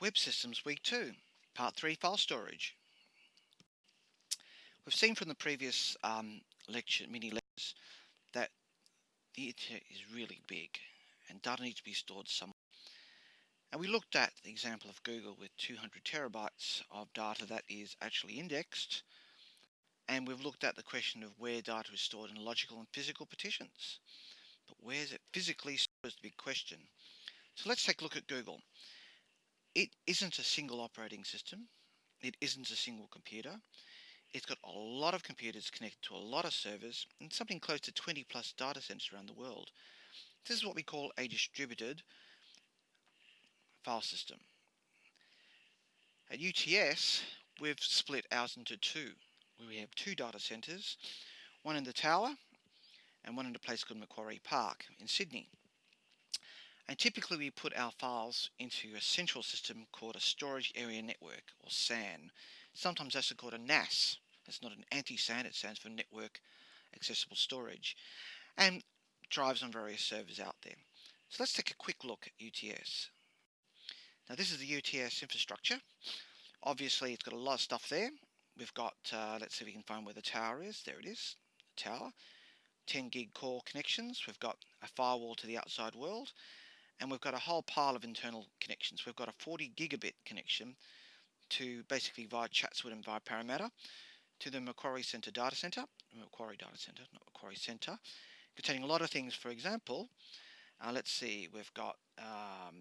Web Systems Week 2, Part 3 File Storage. We've seen from the previous um, lecture, mini lectures, that the internet is really big and data needs to be stored somewhere. And we looked at the example of Google with 200 terabytes of data that is actually indexed. And we've looked at the question of where data is stored in logical and physical partitions. But where is it physically stored is the big question. So let's take a look at Google it isn't a single operating system. It isn't a single computer. It's got a lot of computers connected to a lot of servers and something close to 20 plus data centers around the world. This is what we call a distributed file system. At UTS, we've split ours into two. We have two data centers, one in the tower and one in a place called Macquarie Park in Sydney. And typically we put our files into a central system called a storage area network or SAN. Sometimes that's called a NAS. It's not an anti-SAN, it stands for network accessible storage. And drives on various servers out there. So let's take a quick look at UTS. Now this is the UTS infrastructure. Obviously it's got a lot of stuff there. We've got, uh, let's see if we can find where the tower is. There it is, the tower. 10 gig core connections. We've got a firewall to the outside world and we've got a whole pile of internal connections. We've got a 40 gigabit connection to basically via Chatswood and via Parramatta to the Macquarie Centre data centre, Macquarie data centre, not Macquarie Centre, containing a lot of things. For example, uh, let's see, we've got um,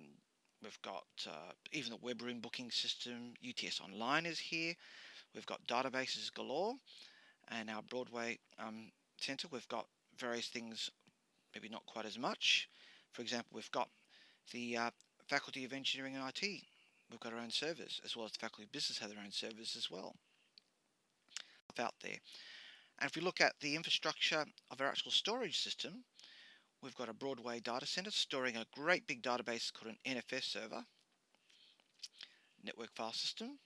we've got uh, even the web room booking system. UTS Online is here. We've got databases galore, and our Broadway um, centre. We've got various things, maybe not quite as much. For example, we've got the uh, Faculty of Engineering and IT, we've got our own servers, as well as the Faculty of Business have their own servers as well out there. And if we look at the infrastructure of our actual storage system, we've got a Broadway data center storing a great big database called an NFS server, network file system,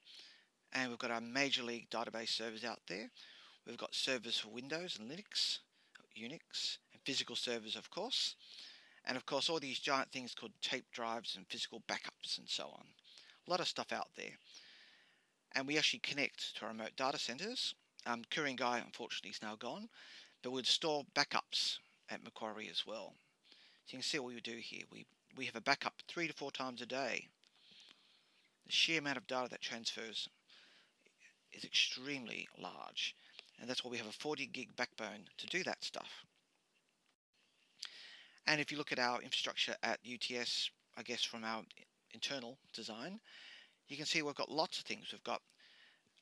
and we've got our major league database servers out there. We've got servers for Windows and Linux, Unix, and physical servers, of course and of course all these giant things called tape drives and physical backups and so on. A lot of stuff out there. And we actually connect to our remote data centers. Um, Ku-ring-gai unfortunately is now gone, but we'd store backups at Macquarie as well. So you can see what we do here. We, we have a backup three to four times a day. The sheer amount of data that transfers is extremely large. And that's why we have a 40 gig backbone to do that stuff. And if you look at our infrastructure at UTS, I guess from our internal design, you can see we've got lots of things. We've got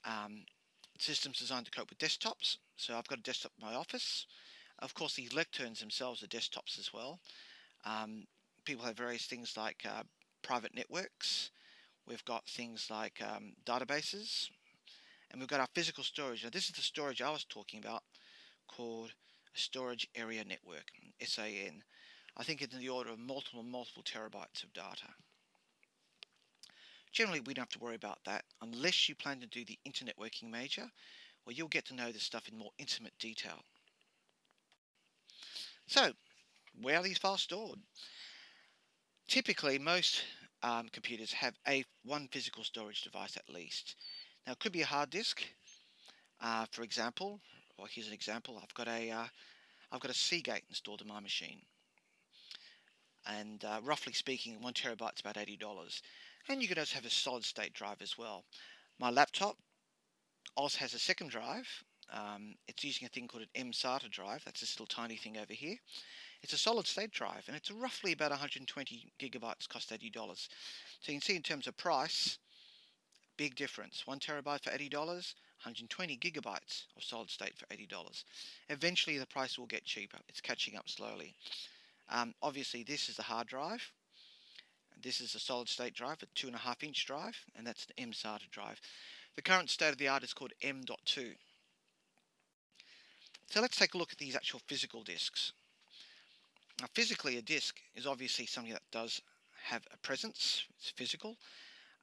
um, systems designed to cope with desktops. So I've got a desktop in my office. Of course, these lecterns themselves are desktops as well. Um, people have various things like uh, private networks. We've got things like um, databases. And we've got our physical storage. Now, this is the storage I was talking about called a storage area network, SAN. I think it's in the order of multiple, multiple terabytes of data. Generally, we don't have to worry about that unless you plan to do the internet working major, where you'll get to know this stuff in more intimate detail. So, where are these files stored? Typically, most um, computers have a one physical storage device at least. Now, it could be a hard disk. Uh, for example, or here's an example. I've got a, have uh, got a Seagate installed in my machine and uh, roughly speaking one terabyte is about $80 and you can also have a solid state drive as well. My laptop also has a second drive. Um, it's using a thing called an mSATA drive. That's this little tiny thing over here. It's a solid state drive and it's roughly about 120 gigabytes cost $80 so you can see in terms of price big difference. One terabyte for $80 120 gigabytes of solid state for $80 eventually the price will get cheaper. It's catching up slowly um, obviously this is the hard drive. This is a solid state drive, a two and a half inch drive, and that's an mSATA drive. The current state of the art is called M.2. So let's take a look at these actual physical disks. Now physically a disk is obviously something that does have a presence, it's physical,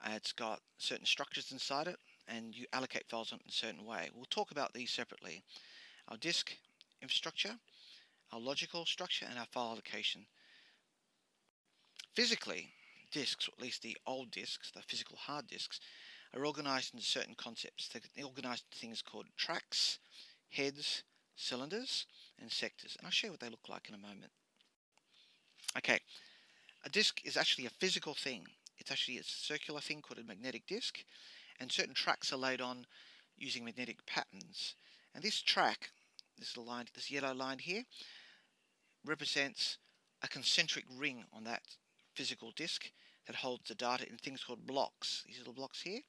uh, it's got certain structures inside it, and you allocate files on it in a certain way. We'll talk about these separately. Our disk infrastructure, our logical structure and our file allocation. Physically, disks, or at least the old disks, the physical hard disks, are organized into certain concepts. They're organized into things called tracks, heads, cylinders, and sectors. And I'll show you what they look like in a moment. Okay, a disk is actually a physical thing. It's actually a circular thing called a magnetic disk, and certain tracks are laid on using magnetic patterns. And this track, this line, this yellow line here, represents a concentric ring on that physical disk that holds the data in things called blocks. These little blocks here.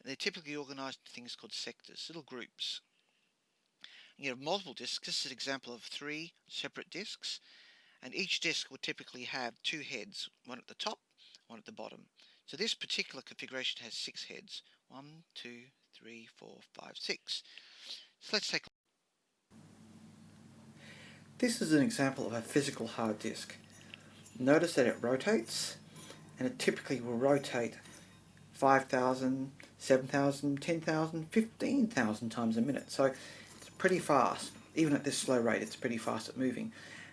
And they're typically organized in things called sectors, little groups. You have multiple disks. This is an example of three separate disks. And each disk will typically have two heads, one at the top, one at the bottom. So this particular configuration has six heads. One, two, three, four, five, six. So let's take this is an example of a physical hard disk. Notice that it rotates and it typically will rotate 5,000, 7,000, 10,000, 15,000 times a minute. So it's pretty fast. Even at this slow rate, it's pretty fast at moving.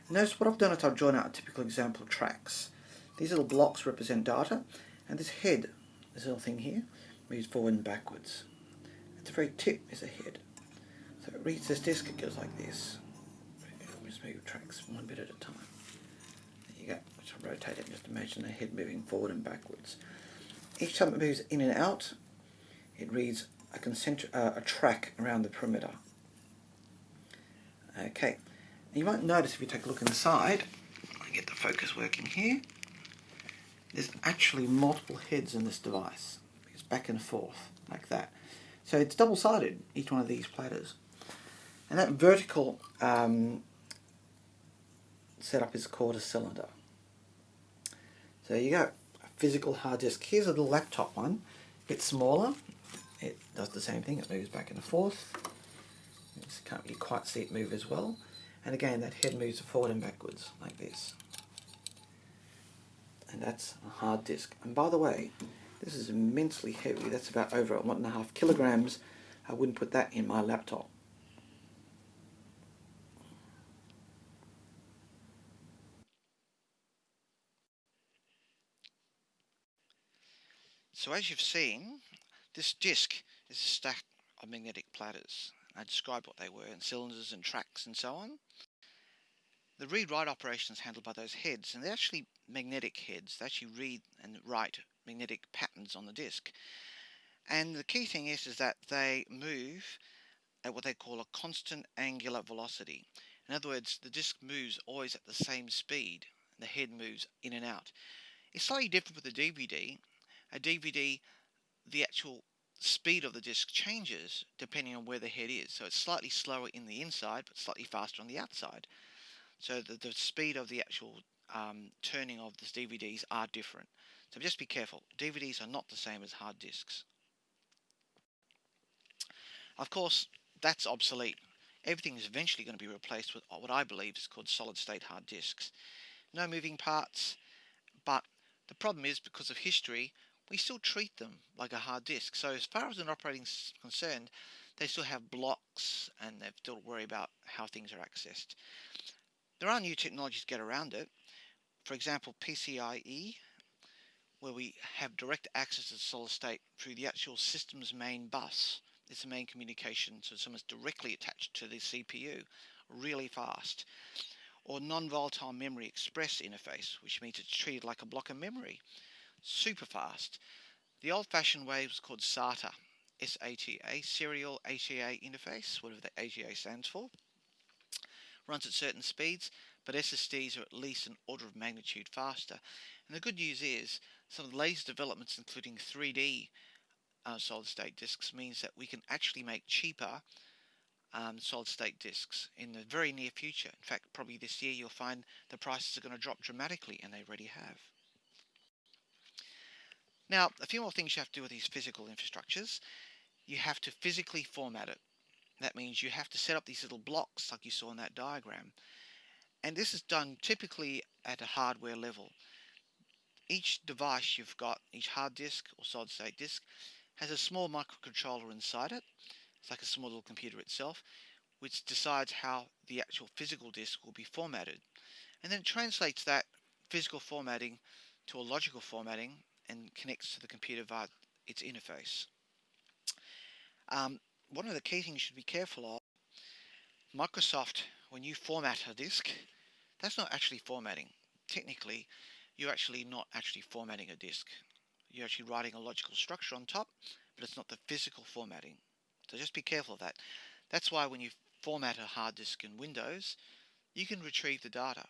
notice what I've done is I've drawn out a typical example of tracks. These little blocks represent data, and this head, this little thing here, moves forward and backwards. At the very tip is a head. So it reads this disk, it goes like this move tracks one bit at a time. There you go. Just rotate it. Just imagine the head moving forward and backwards. Each time it moves in and out, it reads a, concentric, uh, a track around the perimeter. Okay. you might notice if you take a look inside, I get the focus working here, there's actually multiple heads in this device. It's back and forth, like that. So it's double-sided, each one of these platters. And that vertical um, setup is called a cylinder. So you go, a physical hard disk. Here's a little laptop one, a bit smaller. It does the same thing, it moves back and forth. You can't really quite see it move as well. And again, that head moves forward and backwards, like this. And that's a hard disk. And by the way, this is immensely heavy. That's about over one and a half kilograms. I wouldn't put that in my laptop. So as you've seen, this disc is a stack of magnetic platters. I described what they were, and cylinders and tracks and so on. The read-write operation is handled by those heads, and they're actually magnetic heads. They actually read and write magnetic patterns on the disc. And the key thing is, is that they move at what they call a constant angular velocity. In other words, the disc moves always at the same speed. The head moves in and out. It's slightly different with the DVD a DVD, the actual speed of the disc changes depending on where the head is. So it's slightly slower in the inside, but slightly faster on the outside. So the, the speed of the actual um, turning of the DVDs are different. So just be careful. DVDs are not the same as hard disks. Of course, that's obsolete. Everything is eventually going to be replaced with what I believe is called solid state hard disks. No moving parts, but the problem is because of history, we still treat them like a hard disk. So as far as an operating is concerned, they still have blocks and they've still worry about how things are accessed. There are new technologies to get around it. For example, PCIe, where we have direct access to the solid state through the actual system's main bus. It's the main communication, so someone's directly attached to the CPU, really fast. Or non-volatile memory express interface, which means it's treated like a block of memory super fast. The old-fashioned way was called SATA, S-A-T-A, Serial ATA Interface, whatever the ATA stands for. Runs at certain speeds, but SSDs are at least an order of magnitude faster. And the good news is, some of the latest developments, including 3D uh, solid-state disks, means that we can actually make cheaper um, solid-state disks in the very near future. In fact, probably this year you'll find the prices are going to drop dramatically, and they already have. Now, a few more things you have to do with these physical infrastructures. You have to physically format it. That means you have to set up these little blocks like you saw in that diagram. And this is done typically at a hardware level. Each device you've got, each hard disk or solid state disk, has a small microcontroller inside it. It's like a small little computer itself, which decides how the actual physical disk will be formatted. And then translates that physical formatting to a logical formatting and connects to the computer via its interface. Um, one of the key things you should be careful of, Microsoft, when you format a disk, that's not actually formatting. Technically, you're actually not actually formatting a disk. You're actually writing a logical structure on top, but it's not the physical formatting. So just be careful of that. That's why when you format a hard disk in Windows, you can retrieve the data.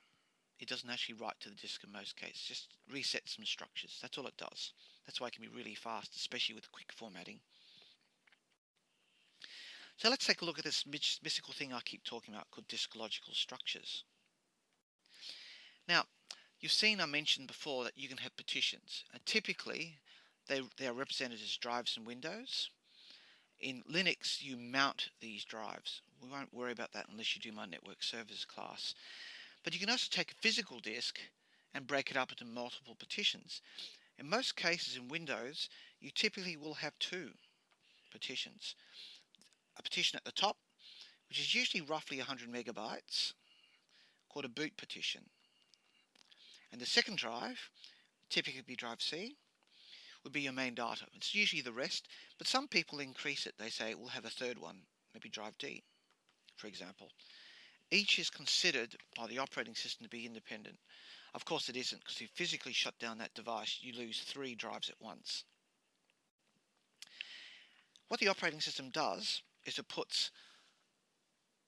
It doesn't actually write to the disk in most cases, just resets some structures. That's all it does. That's why it can be really fast, especially with quick formatting. So let's take a look at this mystical thing I keep talking about called disk logical structures. Now, you've seen I mentioned before that you can have partitions. And typically, they, they are represented as drives in Windows. In Linux, you mount these drives. We won't worry about that unless you do my network servers class. But you can also take a physical disk and break it up into multiple partitions. In most cases in Windows, you typically will have two partitions. A partition at the top, which is usually roughly 100 megabytes, called a boot partition. And the second drive, typically be drive C, would be your main data. It's usually the rest, but some people increase it. They say we'll have a third one, maybe drive D, for example. Each is considered by the operating system to be independent. Of course it isn't, because if you physically shut down that device, you lose three drives at once. What the operating system does is it puts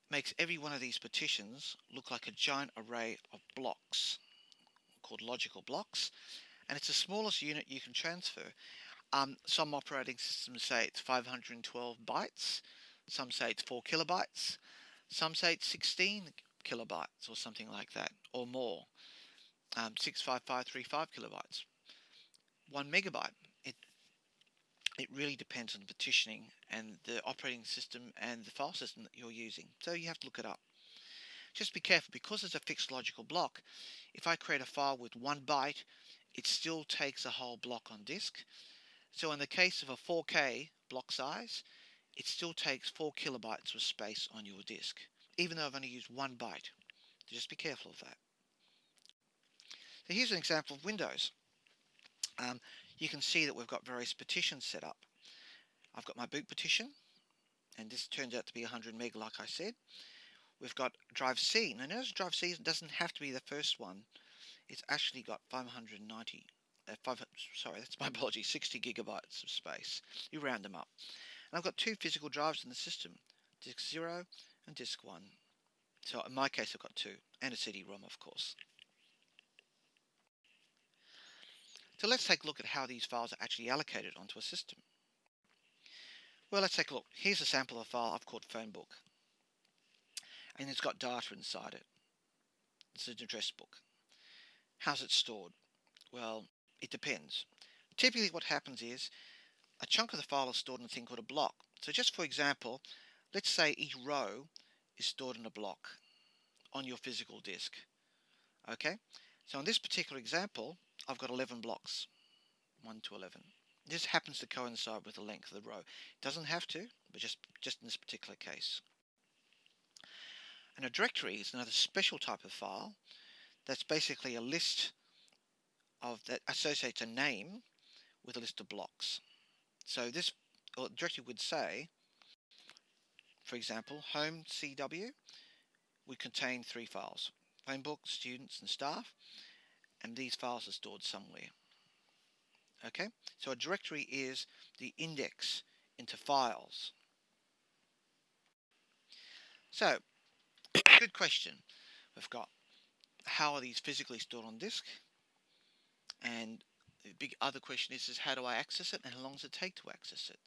makes every one of these partitions look like a giant array of blocks called logical blocks and it's the smallest unit you can transfer. Um, some operating systems say it's 512 bytes, some say it's 4 kilobytes, some say it's 16 kilobytes or something like that, or more. Um, 65535 kilobytes. 1 megabyte. It, it really depends on the partitioning and the operating system and the file system that you're using. So you have to look it up. Just be careful, because it's a fixed logical block, if I create a file with 1 byte, it still takes a whole block on disk. So in the case of a 4K block size, it still takes 4 kilobytes of space on your disk, even though I've only used one byte. So just be careful of that. So here's an example of Windows. Um, you can see that we've got various partitions set up. I've got my boot partition, and this turns out to be 100 meg like I said. We've got drive C. Now notice drive C doesn't have to be the first one. It's actually got 590, uh, five, sorry, that's my apology, 60 gigabytes of space. You round them up. And I've got two physical drives in the system, disk 0 and disk 1. So in my case I've got two, and a CD-ROM of course. So let's take a look at how these files are actually allocated onto a system. Well, let's take a look. Here's a sample of a file I've called phonebook. And it's got data inside it. It's an address book. How's it stored? Well, it depends. Typically what happens is a chunk of the file is stored in a thing called a block. So just for example, let's say each row is stored in a block on your physical disk. Okay, so in this particular example, I've got 11 blocks, 1 to 11. This happens to coincide with the length of the row. It doesn't have to, but just, just in this particular case. And a directory is another special type of file that's basically a list of that associates a name with a list of blocks. So this uh, directory would say, for example, home CW would contain three files, phone book, students and staff, and these files are stored somewhere. Okay, so a directory is the index into files. So, good question. We've got how are these physically stored on disk? And the big other question is, is how do I access it and how long does it take to access it?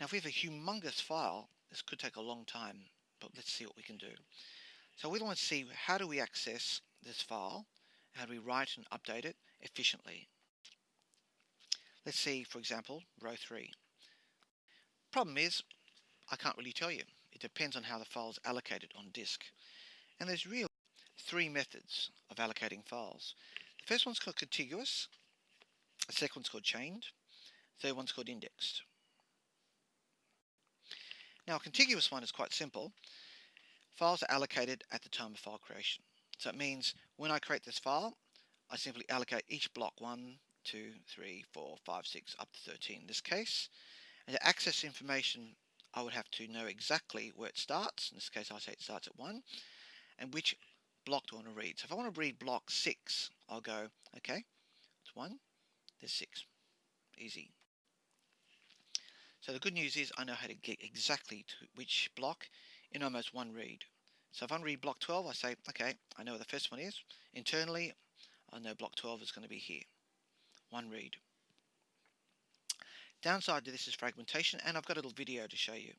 Now if we have a humongous file, this could take a long time, but let's see what we can do. So we want to see how do we access this file, how do we write and update it efficiently. Let's see, for example, row 3. Problem is, I can't really tell you. It depends on how the file is allocated on disk. And there's really three methods of allocating files. The first one's called contiguous, the second one's called chained, the third one's called indexed. Now a contiguous one is quite simple. Files are allocated at the time of file creation. So it means when I create this file, I simply allocate each block 1, 2, 3, 4, 5, 6, up to 13 in this case. And to access information, I would have to know exactly where it starts. In this case, I say it starts at 1. And which block do I want to read. So if I want to read block 6, I'll go, okay, it's 1, there's 6. Easy. So the good news is I know how to get exactly to which block in almost one read. So if I read block 12, I say, okay, I know where the first one is. Internally, I know block 12 is going to be here. One read. Downside to this is fragmentation, and I've got a little video to show you.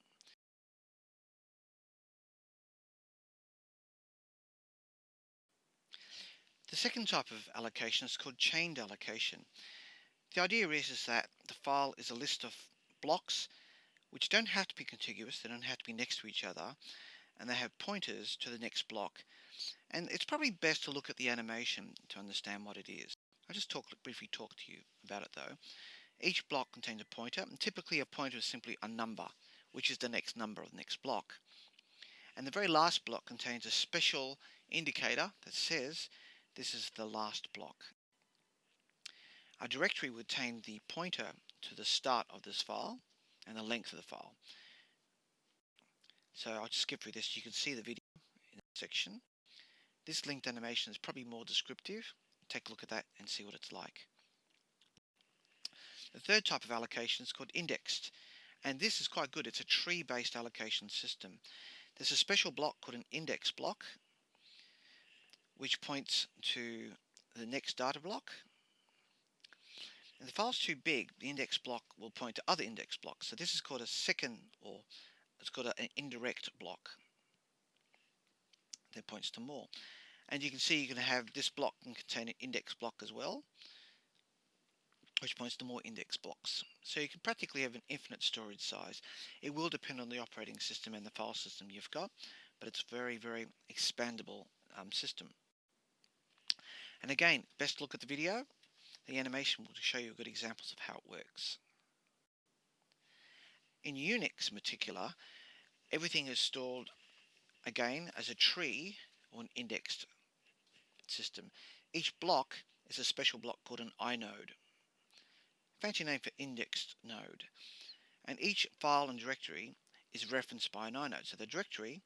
The second type of allocation is called chained allocation. The idea is, is that the file is a list of blocks which don't have to be contiguous, they don't have to be next to each other, and they have pointers to the next block. And it's probably best to look at the animation to understand what it is. I'll just talk briefly talk to you about it though. Each block contains a pointer, and typically a pointer is simply a number, which is the next number of the next block. And the very last block contains a special indicator that says this is the last block. A directory would contain the pointer to the start of this file and the length of the file. So I'll just skip through this. You can see the video in the section. This linked animation is probably more descriptive. Take a look at that and see what it's like. The third type of allocation is called indexed. And this is quite good. It's a tree-based allocation system. There's a special block called an index block, which points to the next data block if the file's too big, the index block will point to other index blocks. So this is called a second, or it's called an indirect block that points to more. And you can see you can have this block can contain an index block as well, which points to more index blocks. So you can practically have an infinite storage size. It will depend on the operating system and the file system you've got, but it's very, very expandable um, system. And again, best look at the video the animation will show you good examples of how it works. In Unix in particular, everything is stored again as a tree or an indexed system. Each block is a special block called an inode. Fancy name for indexed node. And each file and directory is referenced by an inode. So the directory,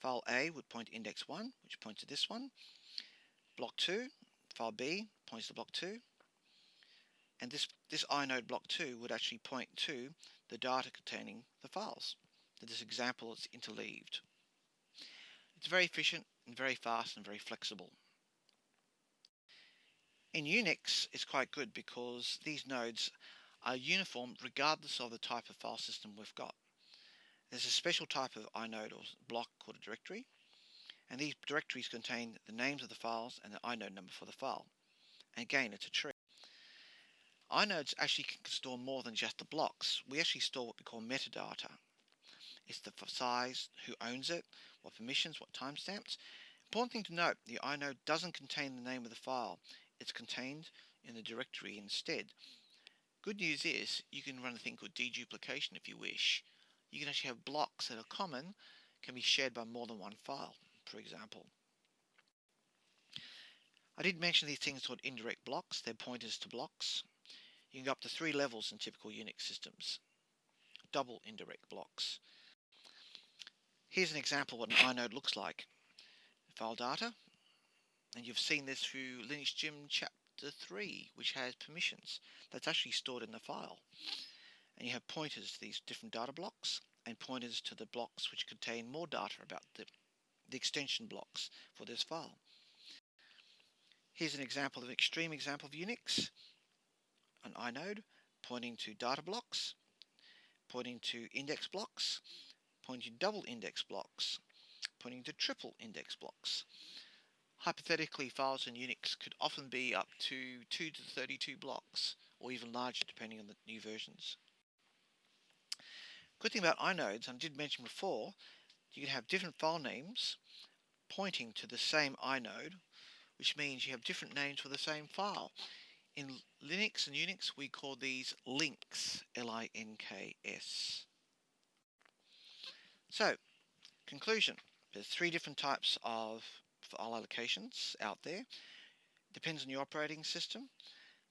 file A would point to index 1, which points to this one. Block 2, file B points to block 2 and this, this inode block 2 would actually point to the data containing the files. So this example is interleaved. It's very efficient and very fast and very flexible. In Unix it's quite good because these nodes are uniform regardless of the type of file system we've got. There's a special type of inode or block called a directory and these directories contain the names of the files and the inode number for the file. And again it's a tree. Inodes actually can store more than just the blocks. We actually store what we call metadata. It's the size, who owns it, what permissions, what timestamps. Important thing to note, the inode doesn't contain the name of the file. It's contained in the directory instead. Good news is you can run a thing called deduplication if you wish. You can actually have blocks that are common, can be shared by more than one file, for example. I did mention these things called indirect blocks. They're pointers to blocks. You can go up to three levels in typical Unix systems. Double indirect blocks. Here's an example of what an inode looks like. File data, and you've seen this through Linux Gym chapter 3, which has permissions. That's actually stored in the file. And you have pointers to these different data blocks, and pointers to the blocks which contain more data about the, the extension blocks for this file. Here's an example of an extreme example of Unix an inode pointing to data blocks, pointing to index blocks, pointing to double index blocks, pointing to triple index blocks. Hypothetically, files in Unix could often be up to 2 to 32 blocks, or even larger depending on the new versions. Good thing about inodes, I did mention before, you can have different file names pointing to the same inode, which means you have different names for the same file. In Linux and Unix, we call these links, L-I-N-K-S. So, conclusion. There's three different types of file allocations out there. depends on your operating system.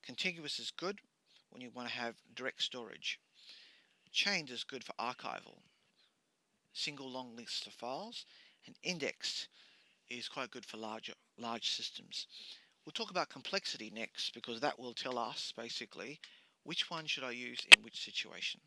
Contiguous is good when you want to have direct storage. Chained is good for archival, single long lists of files, and indexed is quite good for larger large systems. We'll talk about complexity next because that will tell us basically which one should I use in which situation.